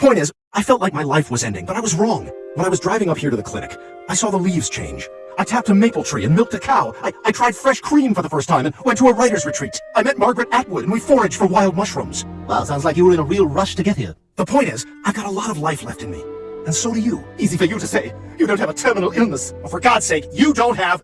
point is, I felt like my life was ending, but I was wrong. When I was driving up here to the clinic, I saw the leaves change. I tapped a maple tree and milked a cow. I, I tried fresh cream for the first time and went to a writer's retreat. I met Margaret Atwood and we foraged for wild mushrooms. Well, sounds like you were in a real rush to get here. The point is, I've got a lot of life left in me. And so do you. Easy for you to say. You don't have a terminal illness. But for God's sake, you don't have